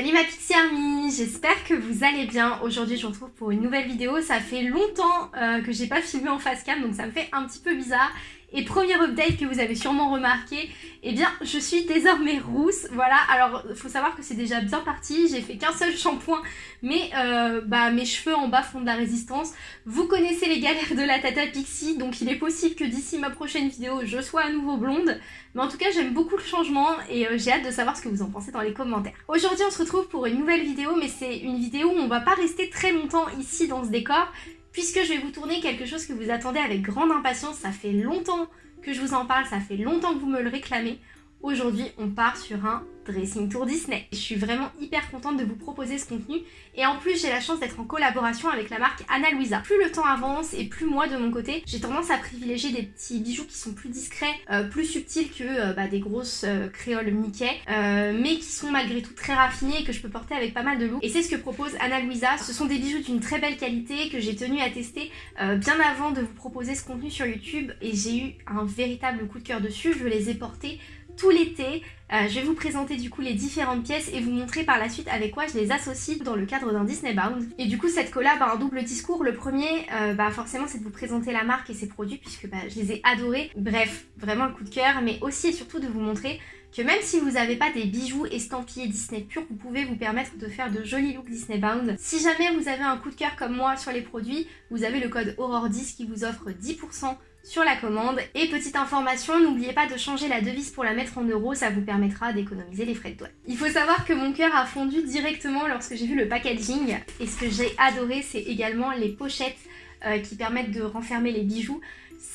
Salut ma Pixie Army, j'espère que vous allez bien. Aujourd'hui je vous retrouve pour une nouvelle vidéo. Ça fait longtemps euh, que j'ai pas filmé en face cam donc ça me fait un petit peu bizarre. Et premier update que vous avez sûrement remarqué, eh bien je suis désormais rousse. Voilà, alors il faut savoir que c'est déjà bien parti, j'ai fait qu'un seul shampoing, mais euh, bah, mes cheveux en bas font de la résistance. Vous connaissez les galères de la Tata Pixie, donc il est possible que d'ici ma prochaine vidéo, je sois à nouveau blonde. Mais en tout cas, j'aime beaucoup le changement et euh, j'ai hâte de savoir ce que vous en pensez dans les commentaires. Aujourd'hui, on se retrouve pour une nouvelle vidéo, mais c'est une vidéo où on va pas rester très longtemps ici dans ce décor, puisque je vais vous tourner quelque chose que vous attendez avec grande impatience. Ça fait longtemps que je vous en parle, ça fait longtemps que vous me le réclamez. Aujourd'hui, on part sur un Dressing Tour Disney. Je suis vraiment hyper contente de vous proposer ce contenu et en plus j'ai la chance d'être en collaboration avec la marque Anna Luisa. Plus le temps avance et plus moi de mon côté, j'ai tendance à privilégier des petits bijoux qui sont plus discrets, euh, plus subtils que euh, bah, des grosses euh, créoles Mickey, mais qui sont malgré tout très raffinés et que je peux porter avec pas mal de look. Et c'est ce que propose Anna Luisa. Ce sont des bijoux d'une très belle qualité que j'ai tenu à tester bien avant de vous proposer ce contenu sur YouTube et j'ai eu un véritable coup de cœur dessus. Je les ai portés tout l'été. Euh, je vais vous présenter du coup les différentes pièces et vous montrer par la suite avec quoi je les associe dans le cadre d'un Disney Bound. Et du coup cette collab a un double discours. Le premier, euh, bah forcément c'est de vous présenter la marque et ses produits puisque bah, je les ai adorés. Bref, vraiment le coup de cœur, mais aussi et surtout de vous montrer que même si vous n'avez pas des bijoux estampillés Disney pur, vous pouvez vous permettre de faire de jolis looks Disney Bound. Si jamais vous avez un coup de cœur comme moi sur les produits, vous avez le code Aurore10 qui vous offre 10% sur la commande. Et petite information, n'oubliez pas de changer la devise pour la mettre en euros, ça vous permettra d'économiser les frais de douane. Il faut savoir que mon cœur a fondu directement lorsque j'ai vu le packaging et ce que j'ai adoré c'est également les pochettes euh, qui permettent de renfermer les bijoux.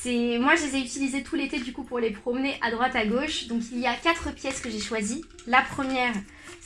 Moi je les ai utilisées tout l'été du coup pour les promener à droite à gauche. Donc il y a quatre pièces que j'ai choisies. La première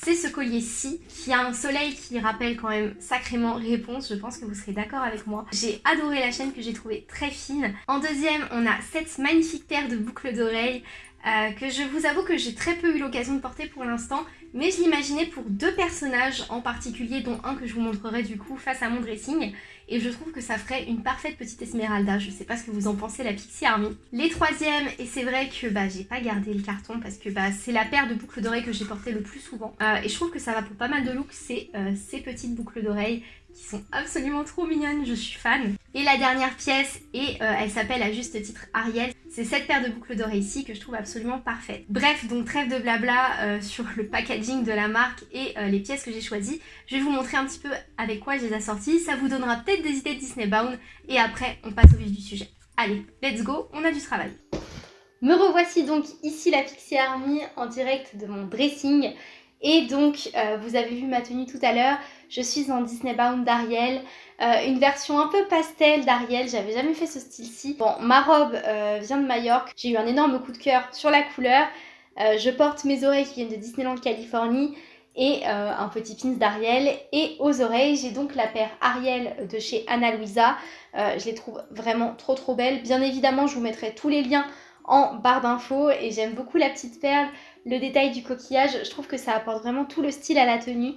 c'est ce collier-ci qui a un soleil qui rappelle quand même sacrément Réponse. Je pense que vous serez d'accord avec moi. J'ai adoré la chaîne que j'ai trouvée très fine. En deuxième, on a cette magnifique paire de boucles d'oreilles euh, que je vous avoue que j'ai très peu eu l'occasion de porter pour l'instant, mais je l'imaginais pour deux personnages en particulier, dont un que je vous montrerai du coup face à mon dressing, et je trouve que ça ferait une parfaite petite Esmeralda, je sais pas ce que vous en pensez la Pixie Army. Les troisièmes, et c'est vrai que bah, j'ai pas gardé le carton parce que bah, c'est la paire de boucles d'oreilles que j'ai portée le plus souvent, euh, et je trouve que ça va pour pas mal de looks, c'est euh, ces petites boucles d'oreilles qui sont absolument trop mignonnes, je suis fan. Et la dernière pièce, et elle s'appelle à juste titre Ariel, c'est cette paire de boucles d'oreilles ici que je trouve absolument parfaite. Bref, donc trêve de blabla euh, sur le packaging de la marque et euh, les pièces que j'ai choisies. Je vais vous montrer un petit peu avec quoi je les ai assorties. Ça vous donnera peut-être des idées de Disney Bound. Et après, on passe au vif du sujet. Allez, let's go, on a du travail. Me revoici donc ici la Pixie Army en direct de mon dressing. Et donc, euh, vous avez vu ma tenue tout à l'heure, je suis en Disney Bound d'Ariel, euh, une version un peu pastel d'Ariel, j'avais jamais fait ce style-ci. Bon, ma robe euh, vient de Majorque, j'ai eu un énorme coup de cœur sur la couleur. je porte mes oreilles qui viennent de Disneyland Californie et un petit pins d'Ariel. Et aux oreilles, j'ai donc la paire Ariel de chez Anna Luisa. je les trouve vraiment trop trop belles. Bien évidemment, je vous mettrai tous les liens en barre d'infos et j'aime beaucoup la petite perle, le détail du coquillage, je trouve que ça apporte vraiment tout le style à la tenue.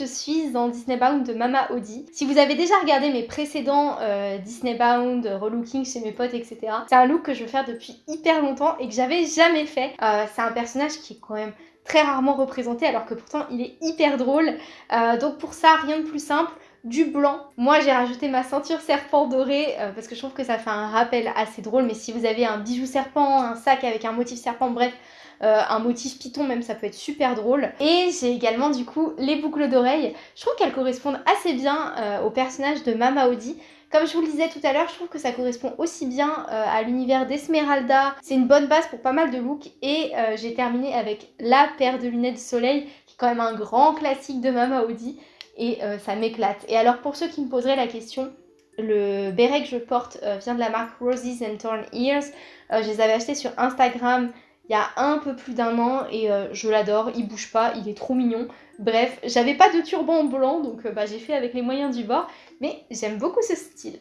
Je suis en Disney Bound de Mama Audi. Si vous avez déjà regardé mes précédents euh, Disney Bound, relooking chez mes potes, etc. C'est un look que je veux faire depuis hyper longtemps et que j'avais jamais fait. Euh, c'est un personnage qui est quand même très rarement représenté alors que pourtant il est hyper drôle. Euh, donc pour ça, rien de plus simple du blanc. Moi j'ai rajouté ma ceinture serpent doré parce que je trouve que ça fait un rappel assez drôle mais si vous avez un bijou serpent, un sac avec un motif serpent, bref euh, un motif python même ça peut être super drôle. Et j'ai également du coup les boucles d'oreilles. Je trouve qu'elles correspondent assez bien euh, au personnage de Mama Audi. Comme je vous le disais tout à l'heure, je trouve que ça correspond aussi bien euh, à l'univers d'Esmeralda. C'est une bonne base pour pas mal de looks. Et j'ai terminé avec la paire de lunettes de soleil, qui est quand même un grand classique de Mama Audi. Et ça m'éclate. Et alors pour ceux qui me poseraient la question, le béret que je porte vient de la marque Roses and Torn Ears. je les avais achetés sur Instagram il y a un peu plus d'un an et euh, je l'adore, il bouge pas, il est trop mignon. Bref, j'avais pas de turban blanc donc euh, bah, j'ai fait avec les moyens du bord, mais j'aime beaucoup ce style.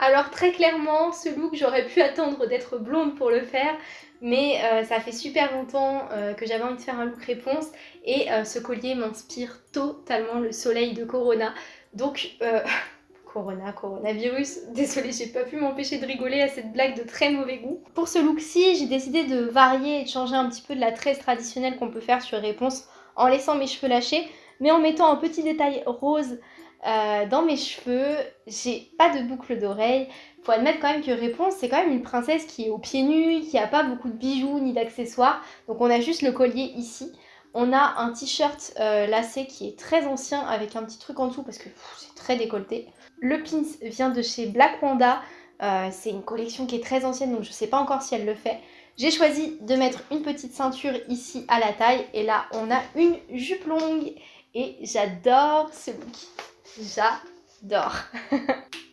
Alors très clairement, ce look, j'aurais pu attendre d'être blonde pour le faire, mais euh, ça fait super longtemps que j'avais envie de faire un look réponse et ce collier m'inspire totalement le soleil de Corona. Donc Corona, coronavirus. Désolée, j'ai pas pu m'empêcher de rigoler à cette blague de très mauvais goût. Pour ce look-ci, j'ai décidé de varier et de changer un petit peu de la tresse traditionnelle qu'on peut faire sur Réponse en laissant mes cheveux lâchés, mais en mettant un petit détail rose euh, dans mes cheveux. J'ai pas de boucle d'oreille. Faut admettre quand même que Réponse, c'est quand même une princesse qui est aux pieds nus, qui a pas beaucoup de bijoux ni d'accessoires. Donc on a juste le collier ici. On a un t-shirt euh, lacé qui est très ancien avec un petit truc en dessous parce que c'est très décolleté. Le pins vient de chez Black Wanda. Euh, c'est une collection qui est très ancienne donc je sais pas encore si elle le fait. J'ai choisi de mettre une petite ceinture ici à la taille et là on a une jupe longue et j'adore ce look. J'adore.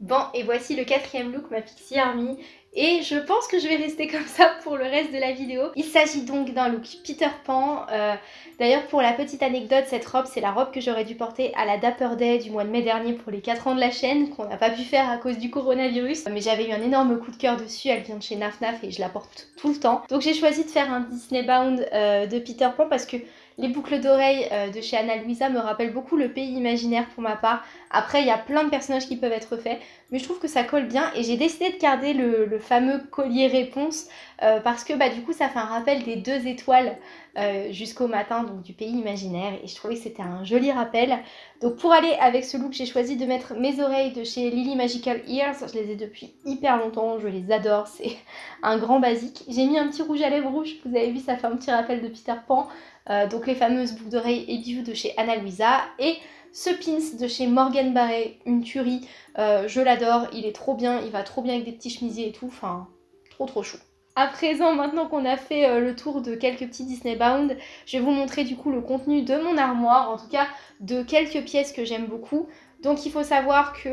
bon et voici le quatrième look, ma Pixie Army. Et je pense que je vais rester comme ça pour le reste de la vidéo. Il s'agit donc d'un look Peter Pan. Euh, d'ailleurs pour la petite anecdote, cette robe c'est la robe que j'aurais dû porter à la Dapper Day du mois de mai dernier pour les 4 ans de la chaîne, qu'on n'a pas pu faire à cause du coronavirus. Mais j'avais eu un énorme coup de cœur dessus, elle vient de chez Naf Naf et je la porte tout le temps. Donc j'ai choisi de faire un Disney Bound euh, de Peter Pan parce que les boucles d'oreilles euh, de chez Anna Luisa me rappellent beaucoup le pays imaginaire pour ma part. Après, il y a plein de personnages qui peuvent être faits, mais je trouve que ça colle bien et j'ai décidé de garder le, fameux collier réponse euh, parce que bah, du coup, ça fait un rappel des deux étoiles euh, jusqu'au matin, donc du pays imaginaire et je trouvais que c'était un joli rappel. Donc pour aller avec ce look, j'ai choisi de mettre mes oreilles de chez Lily Magical Ears. Je les ai depuis hyper longtemps, je les adore, c'est un grand basique. J'ai mis un petit rouge à lèvres rouge, vous avez vu, ça fait un petit rappel de Peter Pan. Euh, donc les fameuses boucles d'oreilles et bijoux de chez Anna Luisa. Et ce pins de chez Morgan Barret, une tuerie, euh, je l'adore, il est trop bien, il va trop bien avec des petits chemisiers et tout, enfin, trop trop chou. À présent, maintenant qu'on a fait euh, le tour de quelques petits Disney Bound, je vais vous montrer du coup le contenu de mon armoire, en tout cas de quelques pièces que j'aime beaucoup. Donc il faut savoir que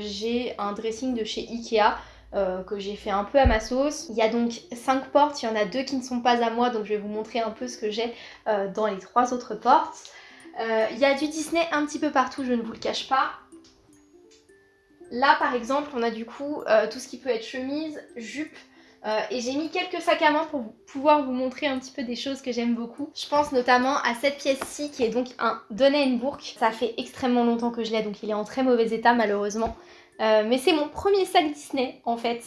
j'ai un dressing de chez Ikea, euh, que j'ai fait un peu à ma sauce. Il y a donc 5 portes, il y en a deux qui ne sont pas à moi, donc je vais vous montrer un peu ce que j'ai euh, dans les trois autres portes. Euh, il y a du Disney un petit peu partout, je ne vous le cache pas. Là par exemple, on a du coup tout ce qui peut être chemise, jupe, et j'ai mis quelques sacs à main pour pouvoir vous montrer un petit peu des choses que j'aime beaucoup. Je pense notamment à cette pièce-ci qui est donc un Bourg. Ça fait extrêmement longtemps que je l'ai donc il est en très mauvais état malheureusement. Euh, mais c'est mon premier sac Disney en fait.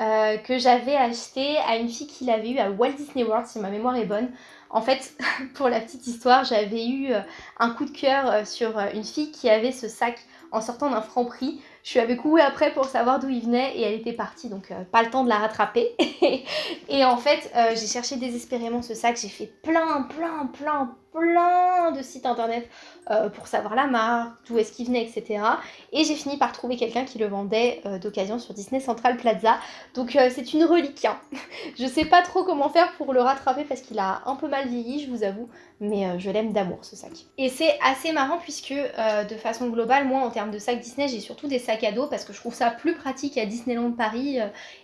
Euh, que j'avais acheté à une fille qui l'avait eu à Walt Disney World si ma mémoire est bonne. En fait, pour la petite histoire, j'avais eu euh, un coup de cœur sur une fille qui avait ce sac en sortant d'un franc prix. Je suis avec couru après pour savoir d'où il venait et elle était partie, donc pas le temps de la rattraper. et en fait, j'ai cherché désespérément ce sac, j'ai fait plein, plein, plein, plein de sites internet euh, pour savoir la marque, d'où est-ce qu'il venait, etc. Et j'ai fini par trouver quelqu'un qui le vendait euh, d'occasion sur Disney Central Plaza. Donc euh, c'est une relique. Hein. je sais pas trop comment faire pour le rattraper parce qu'il a un peu mal vieilli, je vous avoue. Mais je l'aime d'amour ce sac. Et c'est assez marrant puisque de façon globale, moi en termes de sac Disney, j'ai surtout des sacs à dos parce que je trouve ça plus pratique à Disneyland Paris.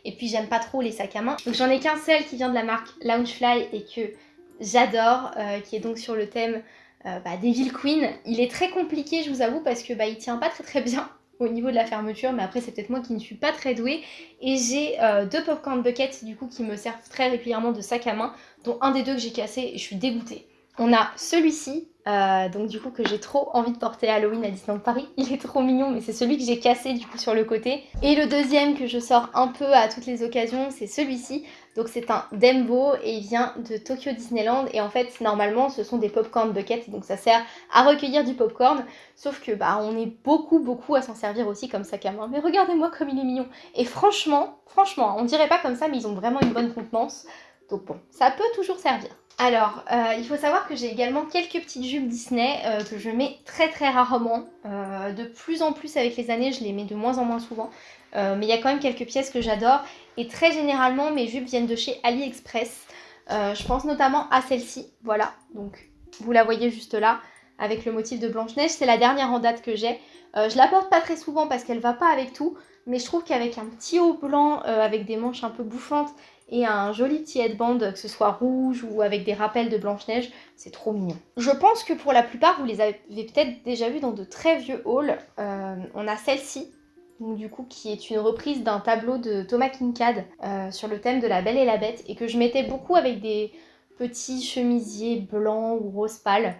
et puis j'aime pas trop les sacs à main. Donc j'en ai qu'un seul qui vient de la marque Loungefly et que j'adore, euh, qui est donc sur le thème euh, bah, Devil Queen. Il est très compliqué, je vous avoue, parce que bah, il tient pas très très bien au niveau de la fermeture, mais après c'est peut-être moi qui ne suis pas très douée. Et j'ai euh, deux popcorn buckets du coup qui me servent très régulièrement de sac à main, dont un des deux que j'ai cassé et je suis dégoûtée. On a celui-ci, euh, donc du coup que j'ai trop envie de porter Halloween à Disneyland Paris. Il est trop mignon mais c'est celui que j'ai cassé du coup sur le côté. Et le deuxième que je sors un peu à toutes les occasions c'est celui-ci. Donc c'est un Dembo et il vient de Tokyo Disneyland et en fait normalement ce sont des popcorn buckets donc ça sert à recueillir du popcorn sauf que bah on est beaucoup beaucoup à s'en servir aussi comme sac à main. Mais regardez-moi comme il est mignon et franchement, franchement on dirait pas comme ça mais ils ont vraiment une bonne contenance donc bon ça peut toujours servir. Alors, euh, il faut savoir que j'ai également quelques petites jupes Disney euh, que je mets très très rarement. Euh, de plus en plus avec les années, je les mets de moins en moins souvent. mais il y a quand même quelques pièces que j'adore. Et très généralement, mes jupes viennent de chez AliExpress. je pense notamment à celle-ci, voilà. Donc, vous la voyez juste là, avec le motif de Blanche-Neige. C'est la dernière en date que j'ai. je la porte pas très souvent parce qu'elle va pas avec tout. Mais je trouve qu'avec un petit haut blanc, avec des manches un peu bouffantes et un joli petit headband, que ce soit rouge ou avec des rappels de Blanche-Neige, c'est trop mignon. Je pense que pour la plupart, vous les avez peut-être déjà vus dans de très vieux hauls. Euh, on a celle-ci, du coup qui est une reprise d'un tableau de Thomas Kinkade euh, sur le thème de la Belle et la Bête et que je mettais beaucoup avec des petits chemisiers blancs ou rose pâle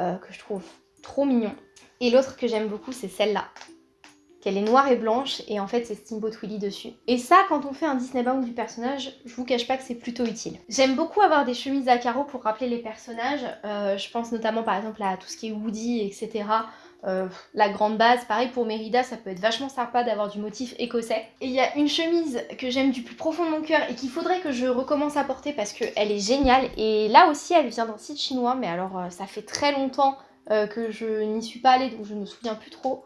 euh, que je trouve trop mignon. Et l'autre que j'aime beaucoup c'est celle-là qu'elle est noire et blanche et en fait c'est Steamboat Willie dessus. Et ça quand on fait un Disney bound du personnage, je vous cache pas que c'est plutôt utile. J'aime beaucoup avoir des chemises à carreaux pour rappeler les personnages, euh, je pense notamment par exemple à tout ce qui est Woody etc. Euh, la grande base, pareil pour Mérida, ça peut être vachement sympa d'avoir du motif écossais. Et il y a une chemise que j'aime du plus profond de mon cœur et qu'il faudrait que je recommence à porter parce qu'elle est géniale. Et là aussi, elle vient d'un site chinois, mais alors euh, ça fait très longtemps que je n'y suis pas allée, donc je ne me souviens plus trop.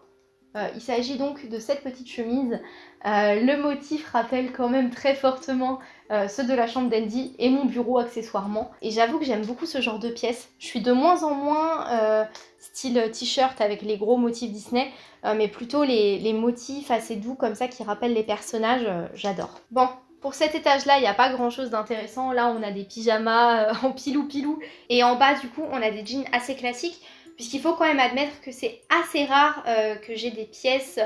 Euh, il s'agit donc de cette petite chemise. Euh, le motif rappelle quand même très fortement euh, ceux de la chambre d'Andy et mon bureau accessoirement. Et j'avoue que j'aime beaucoup ce genre de pièces. Je suis de moins en moins style t-shirt avec les gros motifs Disney, mais plutôt les, les, motifs assez doux comme ça qui rappellent les personnages, j'adore. Bon, pour cet étage-là, il n'y a pas grand-chose d'intéressant. Là, on a des pyjamas en pilou-pilou. Et en bas, du coup, on a des jeans assez classiques puisqu'il faut quand même admettre que c'est assez rare euh, que j'ai des pièces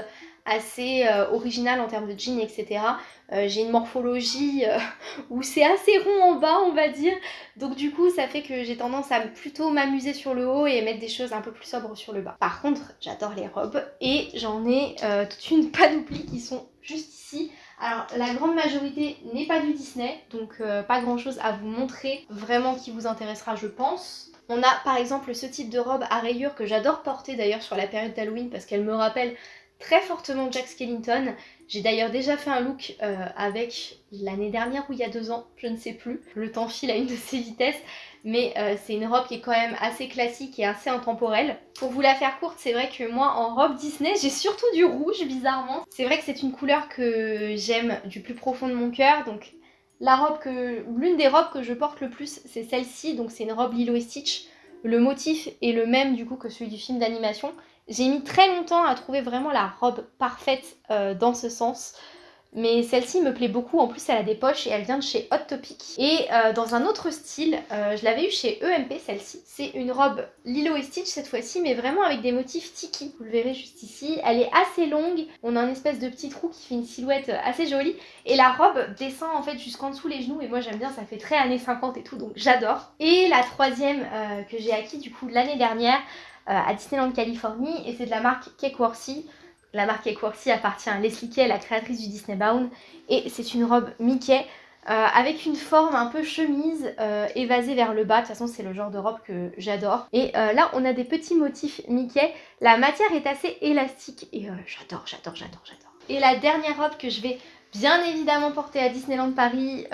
assez euh, originales en termes de jeans, etc. Euh, j'ai une morphologie où c'est assez rond en bas, on va dire. Donc du coup, ça fait que j'ai tendance à plutôt m'amuser sur le haut et mettre des choses un peu plus sobres sur le bas. Par contre, j'adore les robes et j'en ai toute une panoplie qui sont juste ici. Alors la grande majorité n'est pas du Disney, donc pas grand chose à vous montrer vraiment qui vous intéressera je pense. On a par exemple ce type de robe à rayures que j'adore porter d'ailleurs sur la période d'Halloween parce qu'elle me rappelle très fortement Jack Skellington. J'ai d'ailleurs déjà fait un look euh, avec l'année dernière ou il y a deux ans, je ne sais plus. Le temps file à une de ses vitesses, mais euh, c'est une robe qui est quand même assez classique et assez intemporelle. Pour vous la faire courte, c'est vrai que moi en robe Disney, j'ai surtout du rouge bizarrement. C'est vrai que c'est une couleur que j'aime du plus profond de mon cœur, donc l'une des robes que je porte le plus, c'est celle-ci, donc c'est une robe Lilo Stitch. Le motif est le même du coup que celui du film d'animation. J'ai mis très longtemps à trouver vraiment la robe parfaite euh, dans ce sens. Mais celle-ci me plaît beaucoup, en plus elle a des poches et elle vient de chez Hot Topic. Et euh, dans un autre style, euh, je l'avais eu chez EMP celle-ci. C'est une robe Lilo et Stitch cette fois-ci, mais vraiment avec des motifs tiki. Vous le verrez juste ici. Elle est assez longue, on a un espèce de petit trou qui fait une silhouette assez jolie. Et la robe descend en fait jusqu'en dessous les genoux et moi j'aime bien, ça fait très années 50 et tout, donc j'adore. Et la troisième euh, que j'ai acquis du coup l'année dernière à Disneyland Californie et c'est de la marque Cake la marque Equworthy appartient à Leslie Kay, la créatrice du Disney Bound. Et c'est une robe Mickey euh, avec une forme un peu chemise euh, évasée vers le bas. De toute façon, c'est le genre de robe que j'adore. Et euh, là, on a des petits motifs Mickey. La matière est assez élastique et j'adore, j'adore, j'adore, j'adore. Et la dernière robe que je vais bien évidemment porter à Disneyland Paris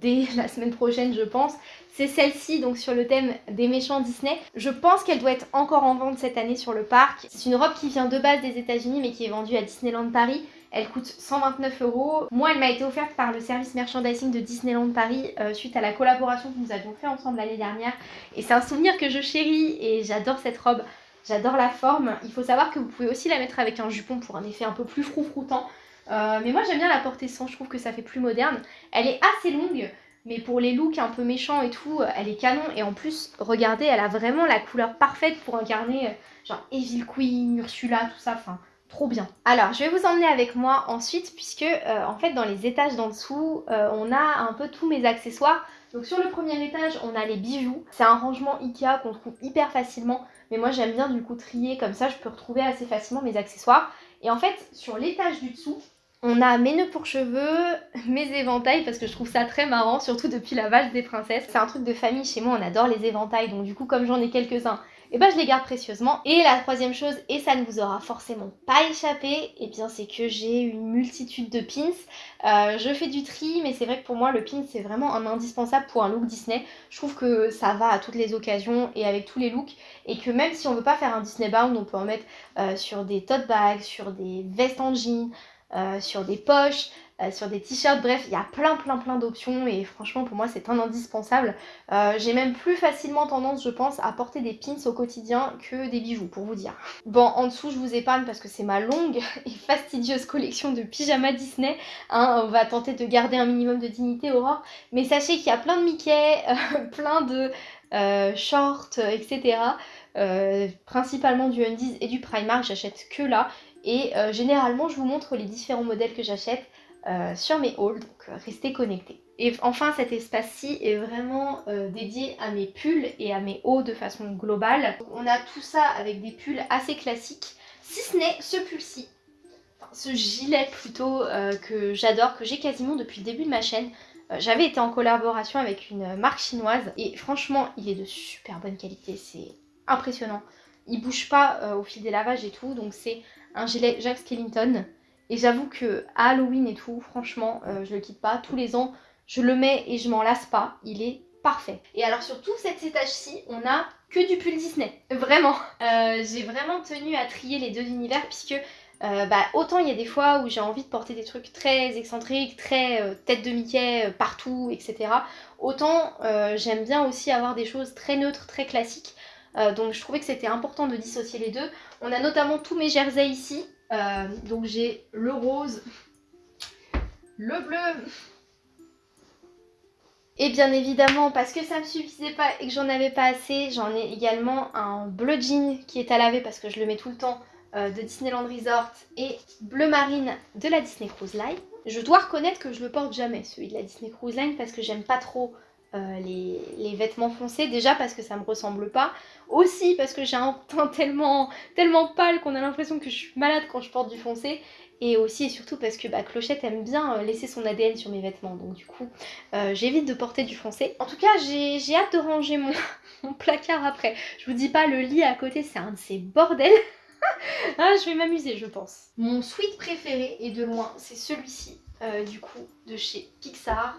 dès la semaine prochaine, je pense, c'est celle-ci, donc sur le thème des méchants Disney. Je pense qu'elle doit être encore en vente cette année sur le parc. C'est une robe qui vient de base des états unis mais qui est vendue à Disneyland Paris. Elle coûte 129 euros. Moi, elle m'a été offerte par le service merchandising de Disneyland Paris euh, suite à la collaboration que nous avions fait ensemble l'année dernière. Et c'est un souvenir que je chéris et j'adore cette robe. J'adore la forme. Il faut savoir que vous pouvez aussi la mettre avec un jupon pour un effet un peu plus froufroutant. Euh, mais moi, j'aime bien la porter sans. Je trouve que ça fait plus moderne. Elle est assez longue. Mais pour les looks un peu méchants et tout, elle est canon. Et en plus, regardez, elle a vraiment la couleur parfaite pour incarner euh, genre Evil Queen, Ursula, tout ça. Enfin, trop bien. Alors, je vais vous emmener avec moi ensuite, puisque euh, en fait, dans les étages d'en dessous, euh, on a un peu tous mes accessoires. Donc sur le premier étage, on a les bijoux. C'est un rangement Ikea qu'on trouve hyper facilement. Mais moi, j'aime bien du coup trier, comme ça, je peux retrouver assez facilement mes accessoires. Et en fait, sur l'étage du dessous, on a mes nœuds pour cheveux, mes éventails parce que je trouve ça très marrant, surtout depuis la vache des princesses. C'est un truc de famille chez moi, on adore les éventails, donc du coup comme j'en ai quelques-uns, et eh ben je les garde précieusement. Et la troisième chose, et ça ne vous aura forcément pas échappé, et eh bien c'est que j'ai une multitude de pins. Euh, je fais du tri, mais c'est vrai que pour moi le pin c'est vraiment un indispensable pour un look Disney. Je trouve que ça va à toutes les occasions et avec tous les looks, et que même si on veut pas faire un Disney bound, on peut en mettre euh, sur des tote bags, sur des vestes en jean, euh, sur des poches, euh, sur des t-shirts, bref, il y a plein plein plein d'options et franchement pour moi c'est un indispensable. Euh, j'ai même plus facilement tendance je pense à porter des pins au quotidien que des bijoux pour vous dire. Bon en dessous je vous épargne parce que c'est ma longue et fastidieuse collection de pyjamas Disney. Hein, on va tenter de garder un minimum de dignité Aurore. Mais sachez qu'il y a plein de Mickey, plein de shorts, etc. principalement du Undies et du Primark, j'achète que là. Et euh, généralement, je vous montre les différents modèles que j'achète euh, sur mes hauls, donc euh, restez connectés. Et enfin, cet espace-ci est vraiment dédié à mes pulls et à mes hauts de façon globale. on a tout ça avec des pulls assez classiques, si ce n'est ce pull-ci. ce gilet plutôt euh, que j'adore, que j'ai quasiment depuis le début de ma chaîne. Euh, j'avais été en collaboration avec une marque chinoise et franchement il est de super bonne qualité, c'est impressionnant. Il bouge pas euh, au fil des lavages et tout, donc c'est un gilet Jack Skellington. Et j'avoue que Halloween et tout, franchement, je le quitte pas. Tous les ans, je le mets et je m'en lasse pas. Il est parfait. Et alors sur tout cet étage-ci, on a que du pull Disney. Vraiment. j'ai vraiment tenu à trier les deux univers puisque euh, bah, autant il y a des fois où j'ai envie de porter des trucs très excentriques, très euh, tête de Mickey euh, partout, etc. Autant j'aime bien aussi avoir des choses très neutres, très classiques. donc je trouvais que c'était important de dissocier les deux. On a notamment tous mes jerseys ici. Donc j'ai le rose, le bleu, et bien évidemment, parce que ça me suffisait pas et que j'en avais pas assez, j'en ai également un bleu jean qui est à laver parce que je le mets tout le temps euh, de Disneyland Resort et bleu marine de la Disney Cruise Line. Je dois reconnaître que je le porte jamais celui de la Disney Cruise Line parce que j'aime pas trop euh, les, vêtements foncés, déjà parce que ça me ressemble pas, aussi parce que j'ai un teint tellement, tellement pâle qu'on a l'impression que je suis malade quand je porte du foncé, et aussi et surtout parce que bah, Clochette aime bien euh, laisser son ADN sur mes vêtements, donc du coup j'évite de porter du foncé. En tout cas j'ai hâte de ranger mon, placard après, je vous dis pas le lit à côté c'est un de ces bordels ah, je vais m'amuser, je pense. Mon sweat préféré, et de loin, c'est celui-ci, euh, du coup, de chez Pixar.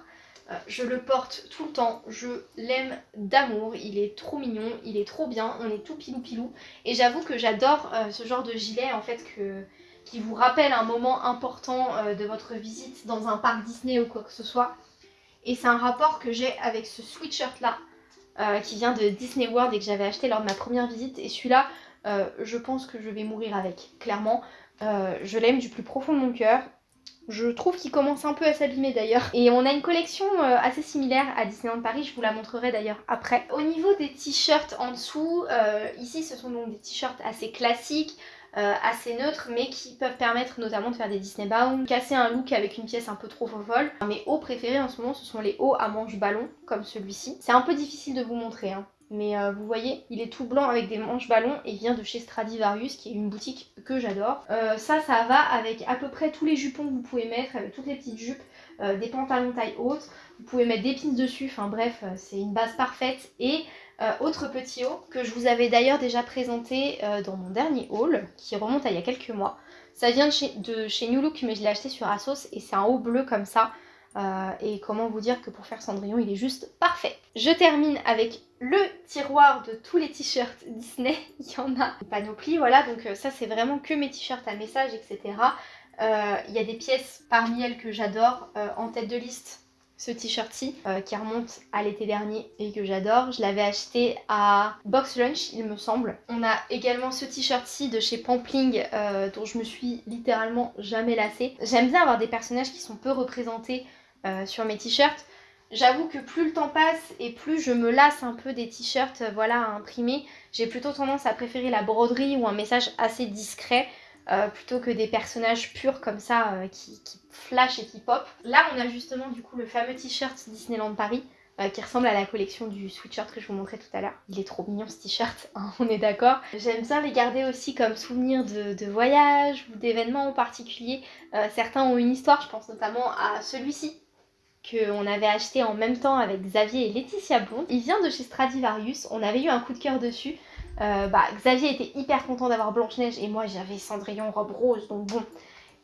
Euh, je le porte tout le temps, je l'aime d'amour, il est trop mignon, il est trop bien, on est tout pilou pilou. Et j'avoue que j'adore euh, ce genre de gilet, en fait, qui vous rappelle un moment important de votre visite dans un parc Disney ou quoi que ce soit. Et c'est un rapport que j'ai avec ce sweatshirt là, qui vient de Disney World et que j'avais acheté lors de ma première visite. Et celui-là, euh, je pense que je vais mourir avec, clairement. Euh, je l'aime du plus profond de mon cœur. Je trouve qu'il commence un peu à s'abîmer d'ailleurs. Et on a une collection euh, assez similaire à Disneyland Paris, je vous la montrerai d'ailleurs après. Au niveau des t-shirts en dessous, ici ce sont donc des t-shirts assez classiques, assez neutres, mais qui peuvent permettre notamment de faire des Disney Bound, casser un look avec une pièce un peu trop folle. Mes hauts préférés en ce moment, ce sont les hauts à manches ballon, comme celui-ci. C'est un peu difficile de vous montrer, hein. Mais euh, vous voyez, il est tout blanc avec des manches ballons et vient de chez Stradivarius qui est une boutique que j'adore. Euh, ça, ça va avec à peu près tous les jupons que vous pouvez mettre, avec toutes les petites jupes, euh, des pantalons taille haute. Vous pouvez mettre des pins dessus, enfin bref, c'est une base parfaite. Et autre petit haut que je vous avais d'ailleurs déjà présenté dans mon dernier haul qui remonte à il y a quelques mois. Ça vient de chez, de chez New Look mais je l'ai acheté sur Asos et c'est un haut bleu comme ça. Euh, et comment vous dire que pour faire Cendrillon, il est juste parfait. Je termine avec le tiroir de tous les t-shirts Disney. il y en a une panoplie, voilà. Donc euh, ça, c'est vraiment que mes t-shirts à message, etc. Euh, il y a des pièces parmi elles que j'adore. en tête de liste, ce t-shirt-ci qui remonte à l'été dernier et que j'adore. Je l'avais acheté à Box Lunch il me semble. On a également ce t-shirt-ci de chez Pampling dont je me suis littéralement jamais lassée. J'aime bien avoir des personnages qui sont peu représentés euh, sur mes t-shirts. J'avoue que plus le temps passe et plus je me lasse un peu des t-shirts euh, voilà, à imprimer, j'ai plutôt tendance à préférer la broderie ou un message assez discret euh, plutôt que des personnages purs comme ça qui, qui flashent et qui pop. Là on a justement du coup le fameux t-shirt Disneyland Paris qui ressemble à la collection du sweatshirt que je vous montrais tout à l'heure. Il est trop mignon ce t-shirt, hein, on est d'accord. J'aime bien les garder aussi comme souvenir de, de voyage ou d'événements en particulier. certains ont une histoire, je pense notamment à celui-ci qu'on avait acheté en même temps avec Xavier et Laetitia Blonde. Il vient de chez Stradivarius, on avait eu un coup de cœur dessus. Euh, bah, Xavier était hyper content d'avoir Blanche-Neige et moi j'avais Cendrillon robe rose, donc bon.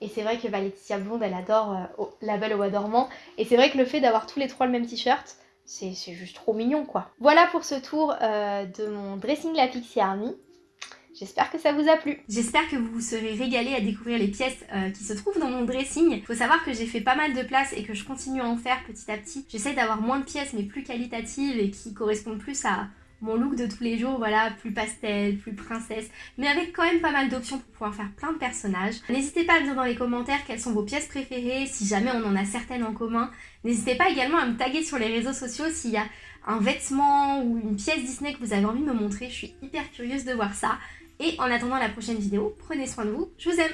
Et c'est vrai que bah, Laetitia Blonde, elle adore euh, La Belle au Bois dormant. Et c'est vrai que le fait d'avoir tous les trois le même t-shirt, c'est juste trop mignon quoi. Voilà pour ce tour euh, de mon dressing La Pixie Army. J'espère que ça vous a plu. J'espère que vous vous serez régalé à découvrir les pièces euh, qui se trouvent dans mon dressing. Faut savoir que j'ai fait pas mal de place et que je continue à en faire petit à petit. J'essaie d'avoir moins de pièces mais plus qualitatives et qui correspondent plus à mon look de tous les jours, voilà, plus pastel, plus princesse, mais avec quand même pas mal d'options pour pouvoir faire plein de personnages. N'hésitez pas à me dire dans les commentaires quelles sont vos pièces préférées, si jamais on en a certaines en commun. N'hésitez pas également à me taguer sur les réseaux sociaux s'il y a un vêtement ou une pièce Disney que vous avez envie de me montrer, je suis hyper curieuse de voir ça. Et en attendant la prochaine vidéo, prenez soin de vous, je vous aime.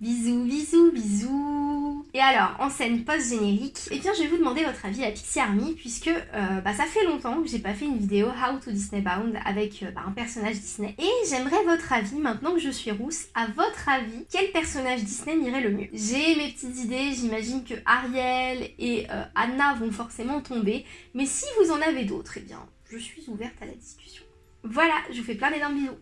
Bisous, bisous, bisous Et alors, en scène post-générique, eh bien je vais vous demander votre avis à Pixie Army puisque euh, bah, ça fait longtemps que j'ai pas fait une vidéo How to Disney Bound avec euh, bah, un personnage Disney. Et j'aimerais votre avis, maintenant que je suis rousse, à votre avis, quel personnage Disney m'irait le mieux? J'ai mes petites idées, j'imagine que Ariel et euh, Anna vont forcément tomber, mais si vous en avez d'autres, eh bien je suis ouverte à la discussion. Voilà, je vous fais plein d'énormes bisous